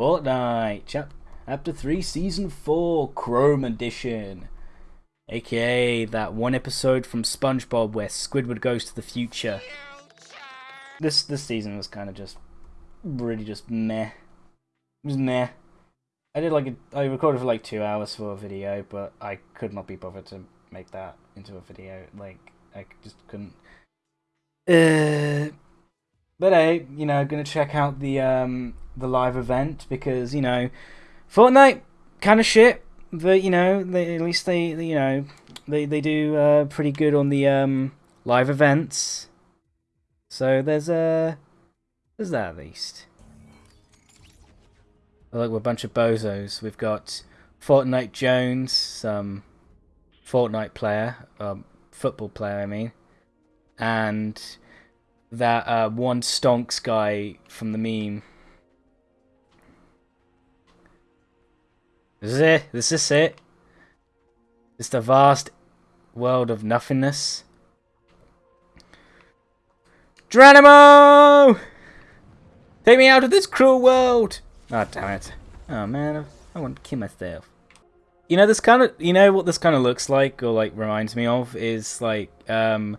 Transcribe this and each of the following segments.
Fortnite, chap chapter 3, season 4, Chrome edition. AKA that one episode from SpongeBob where Squidward goes to the future. This this season was kind of just really just meh. It was meh. I did like a, I recorded for like two hours for a video, but I could not be bothered to make that into a video. Like I just couldn't. Uh, but hey, you know, gonna check out the um the live event because you know, Fortnite kind of shit, but you know, they, at least they, you know, they they do uh, pretty good on the um live events. So there's a uh, there's that at least. Look, we're a bunch of bozos. We've got Fortnite Jones, some Fortnite player, um, football player, I mean, and that uh, one stonks guy from the meme. This is it. This is it. It's the vast world of nothingness. Geronimo! Take me out of this cruel world! Oh, damn it. Oh, man. I want to kill myself. You know, this kind of... You know what this kind of looks like, or, like, reminds me of? Is, like, um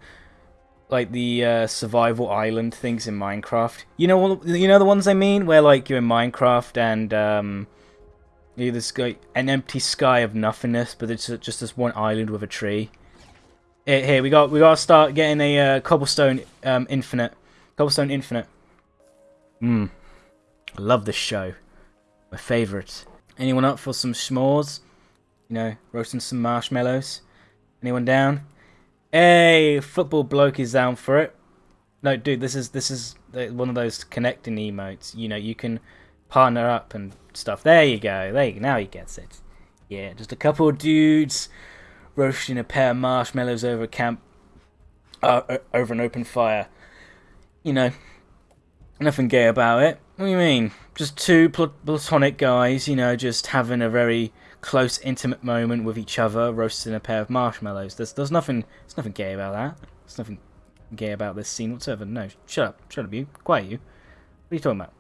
like the uh, survival island things in Minecraft. You know, you know the ones I mean, where like you're in Minecraft and um, you this guy an empty sky of nothingness, but it's just this one island with a tree. Here, here we got we got to start getting a uh, cobblestone um, infinite, cobblestone infinite. I love this show, my favorite. Anyone up for some s'mores? You know, roasting some marshmallows. Anyone down? Hey, football bloke is down for it. No, dude, this is this is one of those connecting emotes. You know, you can partner up and stuff. There you go. There you go. Now he gets it. Yeah, just a couple of dudes roasting a pair of marshmallows over a camp, uh, over an open fire. You know, nothing gay about it. What do you mean? Just two platonic guys, you know, just having a very close, intimate moment with each other, roasting a pair of marshmallows. There's, there's nothing, there's nothing gay about that. There's nothing gay about this scene whatsoever. No, shut up, shut up, you, quiet, you. What are you talking about?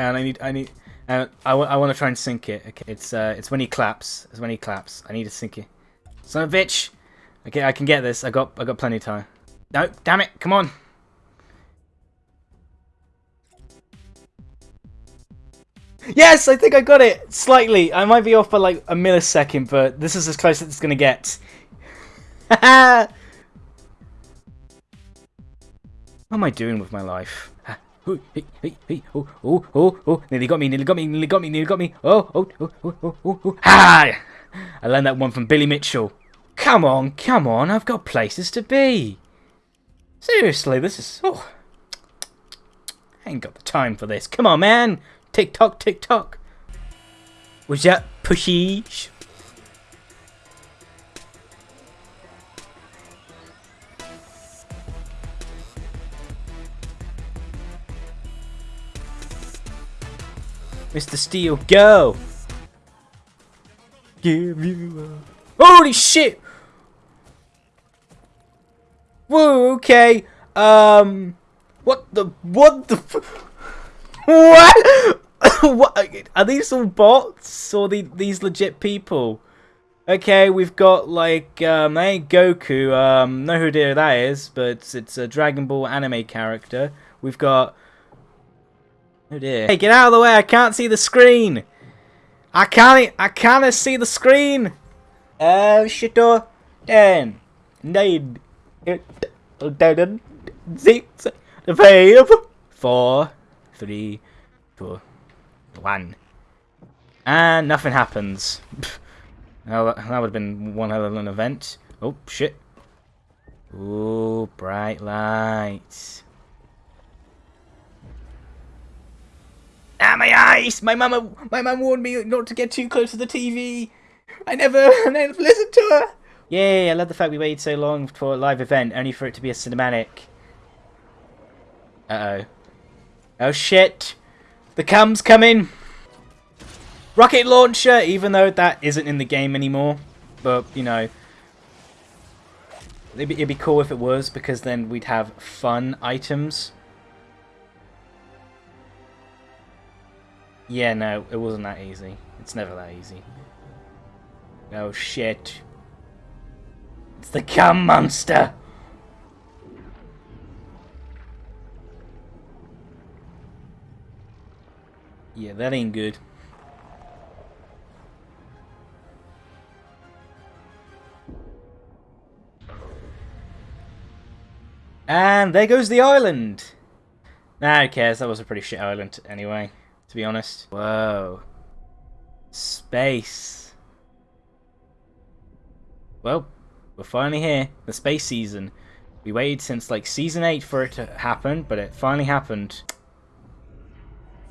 And I need, I need, uh, I, I want to try and sync it. Okay, it's, uh, it's when he claps. It's when he claps. I need to sync it. Son of a bitch. Okay, I can get this. I got, I got plenty of time. No, damn it! Come on. Yes, I think I got it slightly. I might be off by like a millisecond, but this is as close as it's gonna get. what am I doing with my life? Oh, oh, oh, oh, nearly got me, nearly got me, nearly got me, nearly got me. Oh, oh, oh, oh, oh, oh, oh. Ha! I learned that one from Billy Mitchell. Come on, come on, I've got places to be. Seriously, this is... Oh. I ain't got the time for this. Come on, man. Tick tock, tick tock. Was that pushy? Mr. Steel, go! Give you a... Holy shit! Whoa, okay. Um... What the... What the... what? what? Are these all bots or the, these legit people? Okay, we've got like um, that ain't Goku. Um, know who that is, but it's a Dragon Ball anime character. We've got. Oh dear! Hey, get out of the way! I can't see the screen. I can't. I can't see the screen. Oh shit! Ten, nine, eight, seven, six, five, four, three, two, one. And nothing happens. well, that, that would have been one hell of an event. Oh, shit. Ooh, bright lights. Ah, my eyes! My mama, my mum warned me not to get too close to the TV. I never, I never listened to her. Yay! I love the fact we waited so long for a live event, only for it to be a cinematic. Uh oh. Oh shit! The cam's coming! Rocket launcher, even though that isn't in the game anymore. But, you know, it'd be, it'd be cool if it was, because then we'd have fun items. Yeah, no, it wasn't that easy. It's never that easy. Oh shit. It's the cum monster! Yeah, that ain't good. And there goes the island! Nah, who cares? That was a pretty shit island anyway, to be honest. Whoa. Space. Well, we're finally here. The space season. We waited since like season 8 for it to happen, but it finally happened.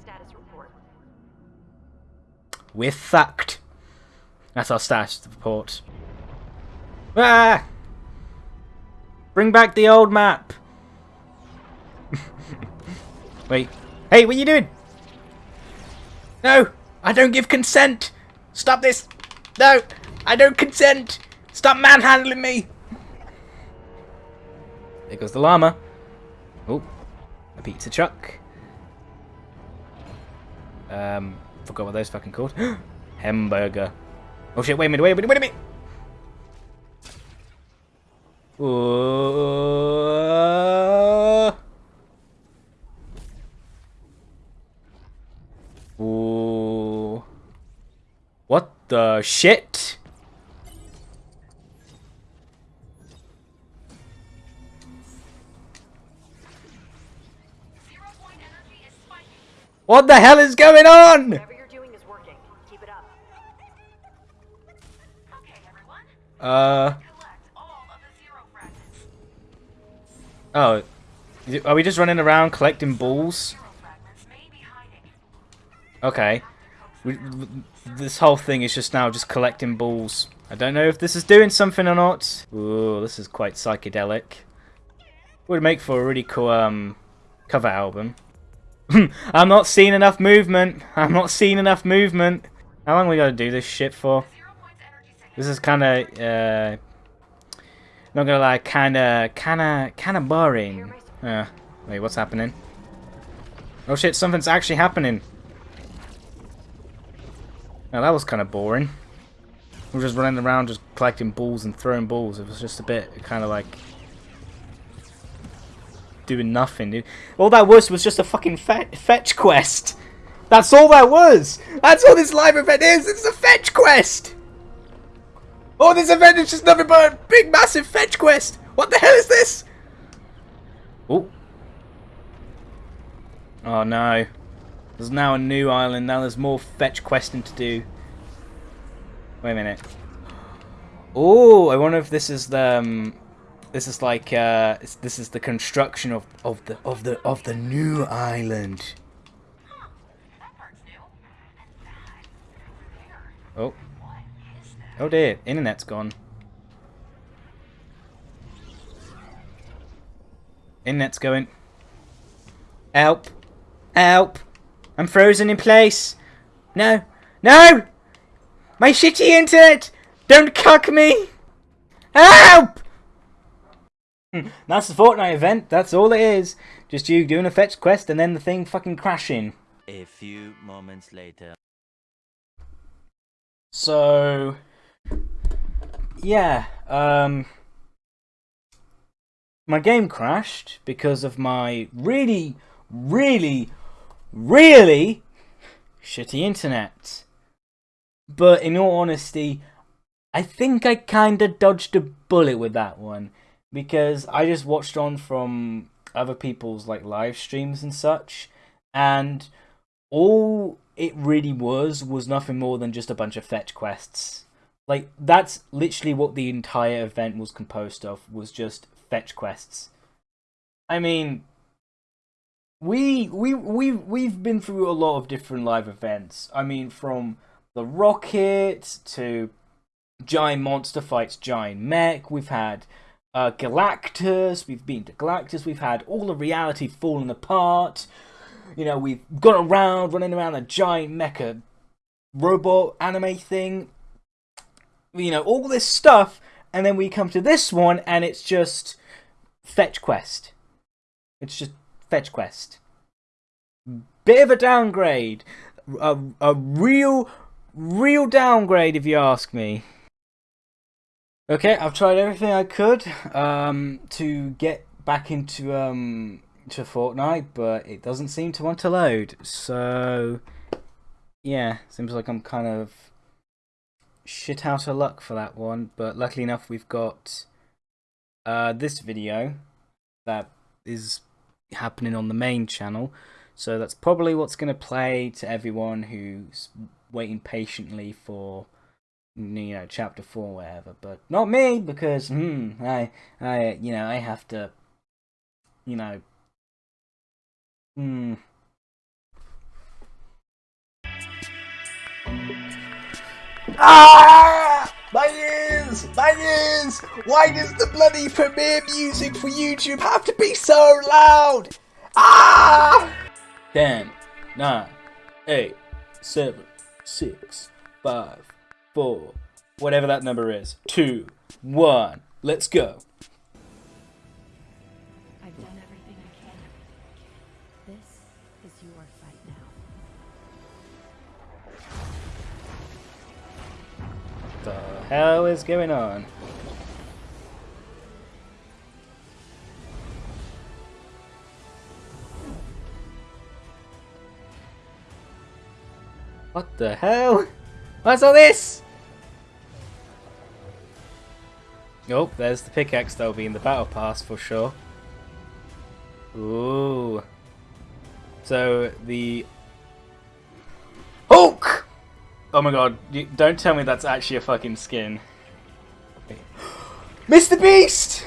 Status report. We're fucked. That's our status report. Ah! Bring back the old map. Wait. Hey, what are you doing? No! I don't give consent! Stop this! No! I don't consent! Stop manhandling me! There goes the llama. Oh, a pizza truck. Um, forgot what those fucking called. Hamburger. Oh shit, wait a minute, wait a minute, wait a minute! Ooh. Ooh. What the shit? Zero point energy is spiking. What the hell is going on? You're is working. Keep it up. Okay. Uh, Collect all of the zero fragments. oh. It- Are we just running around collecting balls? Zero fragments may be hiding. Okay. This whole thing is just now just collecting balls. I don't know if this is doing something or not. Ooh, this is quite psychedelic. Would make for a really cool um cover album. I'm not seeing enough movement. I'm not seeing enough movement. How long we gotta do this shit for? This is kind of uh, not gonna lie, kind of, kind of, kind of boring. Uh, wait, what's happening? Oh shit, something's actually happening. Now that was kind of boring. We were just running around, just collecting balls and throwing balls. It was just a bit kind of like doing nothing. All that was was just a fucking fe fetch quest. That's all that was. That's all this live event is. It's a fetch quest. Oh, this event is just nothing but a big, massive fetch quest. What the hell is this? Oh. Oh no. There's now a new island. Now there's more fetch questing to do. Wait a minute. Oh, I wonder if this is the. Um, this is like. Uh, this is the construction of of the of the of the new island. Oh. Oh dear, internet's gone. Internet's going. Help! Help! I'm frozen in place! No! No! My shitty internet! Don't cuck me! Help! Hmm, That's the Fortnite event, that's all it is. Just you doing a fetch quest and then the thing fucking crashing. A few moments later. So, yeah, um, my game crashed because of my really, really, really shitty internet. But in all honesty, I think I kinda dodged a bullet with that one because I just watched on from other people's like live streams and such, and all it really was was nothing more than just a bunch of fetch quests. Like that's literally what the entire event was composed of was just fetch quests. I mean we we we we've been through a lot of different live events. I mean from the rocket to giant monster fights giant mech, we've had uh, Galactus, we've been to Galactus, we've had all the reality falling apart. You know, we've gone around, running around a giant mecha robot anime thing. You know, all this stuff, and then we come to this one, and it's just fetch quest. It's just fetch quest. Bit of a downgrade. a, a real, real downgrade if you ask me. Okay, I've tried everything I could um, to get back into um, to Fortnite, but it doesn't seem to want to load. So, yeah, seems like I'm kind of shit out of luck for that one. But luckily enough, we've got uh, this video that is happening on the main channel. So that's probably what's going to play to everyone who's waiting patiently for you know chapter 4 whatever but not me because hmm i i you know i have to you know hmm Ah! My ears! My ears! Why does the bloody premiere music for YouTube have to be so loud? Ah! 10 9 8 7 6 5 4 whatever that number is 2 1 let's go hell is going on What the hell? What's all this? Oh, there's the pickaxe that'll be in the battle pass for sure. Ooh. So the! Oh my god, you, don't tell me that's actually a fucking skin. Mr. Beast!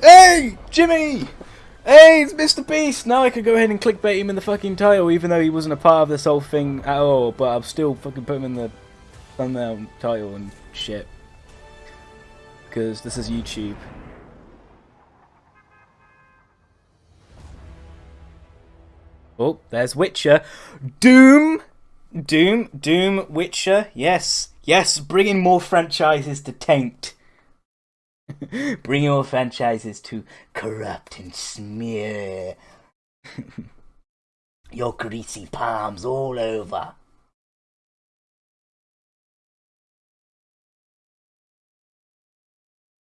Hey, Jimmy! Hey, it's Mr. Beast! Now I can go ahead and clickbait him in the fucking title, even though he wasn't a part of this whole thing at all, but I'll still fucking put him in the thumbnail title and shit. Because this is YouTube. Oh, there's Witcher. Doom! Doom, Doom, Witcher, yes, yes, bringing more franchises to taint. bringing more franchises to corrupt and smear your greasy palms all over.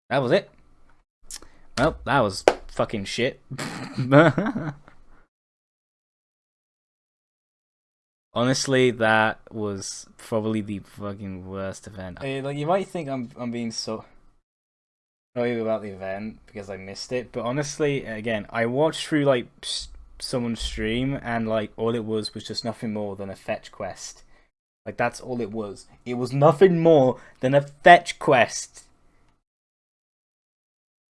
That was it. Well, that was fucking shit. Honestly, that was probably the fucking worst event. Like you might think I'm I'm being so sorry about the event because I missed it, but honestly, again, I watched through like someone's stream and like all it was was just nothing more than a fetch quest. Like that's all it was. It was nothing more than a fetch quest.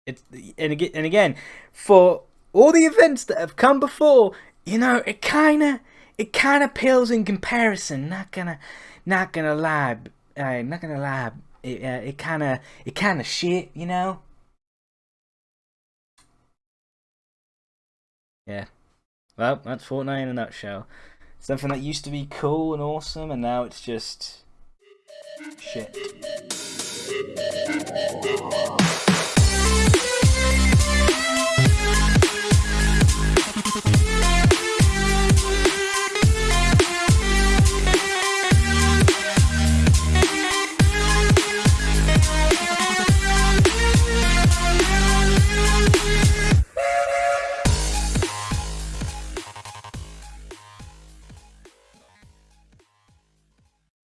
It's and again and again for all the events that have come before, you know, it kind of it kind of pales in comparison. Not gonna, not gonna lie. Uh, not gonna lie. It uh, it kind of it kind of shit, you know. Yeah. Well, that's Fortnite in a nutshell. Something that used to be cool and awesome, and now it's just shit.